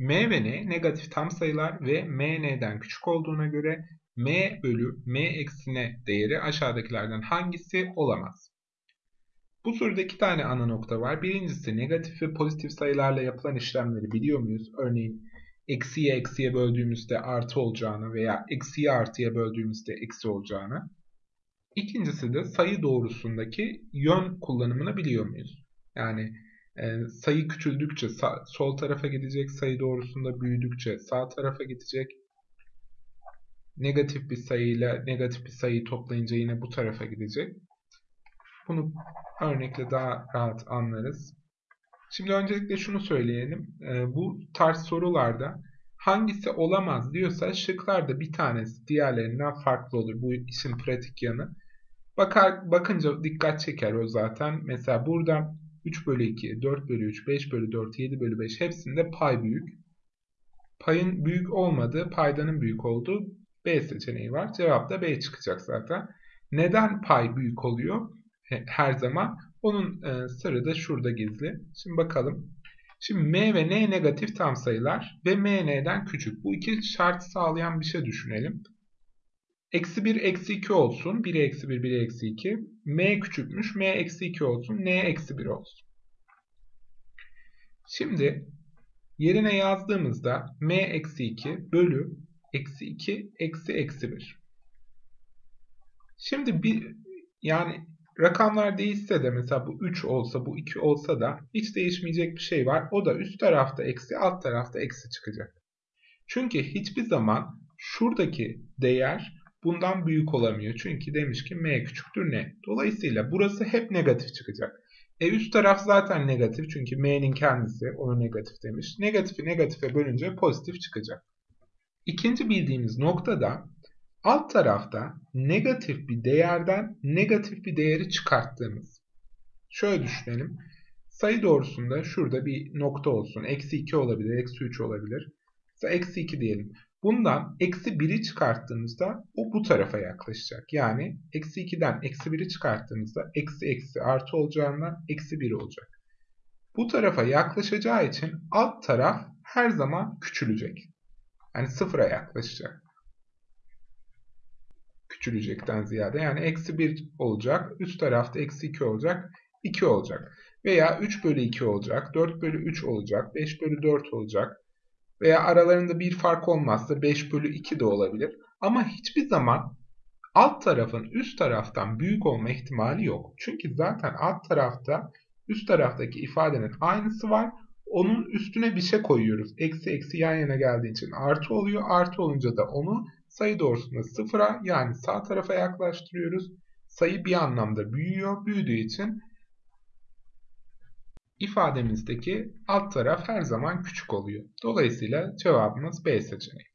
m ve n negatif tam sayılar ve m n'den küçük olduğuna göre m bölü m eksi n değeri aşağıdakilerden hangisi olamaz? Bu soruda iki tane ana nokta var. Birincisi negatif ve pozitif sayılarla yapılan işlemleri biliyor muyuz? Örneğin eksiye eksiye böldüğümüzde artı olacağını veya eksiye artıya böldüğümüzde eksi olacağını. İkincisi de sayı doğrusundaki yön kullanımını biliyor muyuz? Yani e, sayı küçüldükçe sağ, sol tarafa gidecek, sayı doğrusunda büyüdükçe sağ tarafa gidecek. Negatif bir sayıyla negatif bir sayıyı toplayınca yine bu tarafa gidecek. Bunu örnekle daha rahat anlarız. Şimdi öncelikle şunu söyleyelim. E, bu tarz sorularda hangisi olamaz diyorsa şıklarda bir tanesi diğerlerinden farklı olur. Bu işin pratik yanı. Bakar, bakınca dikkat çeker o zaten. Mesela burada 3 bölü 2, 4 bölü 3, 5 bölü 4, 7 bölü 5 hepsinde pay büyük. Payın büyük olmadığı, paydanın büyük olduğu B seçeneği var. Cevap da B çıkacak zaten. Neden pay büyük oluyor her zaman? Onun e, sırrı da şurada gizli. Şimdi bakalım. Şimdi m ve n negatif tam sayılar ve m n'den küçük. Bu iki şart sağlayan bir şey düşünelim. Eksi 1 eksi 2 olsun. 1'e eksi 1 1'e eksi 2. M küçükmüş. M eksi 2 olsun. N eksi 1 olsun. Şimdi yerine yazdığımızda M eksi 2 bölü eksi 2 eksi eksi 1. Şimdi bir yani rakamlar değişse de mesela bu 3 olsa bu 2 olsa da hiç değişmeyecek bir şey var. O da üst tarafta eksi alt tarafta eksi çıkacak. Çünkü hiçbir zaman şuradaki değer bundan büyük olamıyor. Çünkü demiş ki m küçüktür n. Dolayısıyla burası hep negatif çıkacak. E üst taraf zaten negatif çünkü m'nin kendisi onu negatif demiş. Negatifi negatife bölünce pozitif çıkacak. İkinci bildiğimiz noktada alt tarafta negatif bir değerden negatif bir değeri çıkarttığımız. Şöyle düşünelim. Sayı doğrusunda şurada bir nokta olsun. Eksi 2 olabilir, eksi 3 olabilir. Eksi 2 diyelim. Bundan eksi 1'i çıkarttığımızda o bu tarafa yaklaşacak. Yani eksi 2'den eksi 1'i çıkarttığımızda eksi eksi artı olacağından eksi 1 olacak. Bu tarafa yaklaşacağı için alt taraf her zaman küçülecek. Yani sıfıra yaklaşacak. Küçülecekten ziyade. Yani eksi 1 olacak. Üst tarafta eksi 2 olacak. 2 olacak. Veya 3 bölü 2 olacak. 4 bölü 3 olacak. 5 bölü 4 olacak veya aralarında bir fark olmazsa 5 bölü 2 de olabilir. Ama hiçbir zaman alt tarafın üst taraftan büyük olma ihtimali yok. Çünkü zaten alt tarafta üst taraftaki ifadenin aynısı var. Onun üstüne bir şey koyuyoruz. Eksi eksi yan yana geldiği için artı oluyor. Artı olunca da onu sayı doğrusunda sıfıra yani sağ tarafa yaklaştırıyoruz. Sayı bir anlamda büyüyor. Büyüdüğü için ifademizdeki alt taraf her zaman küçük oluyor. Dolayısıyla cevabımız B seçeneği.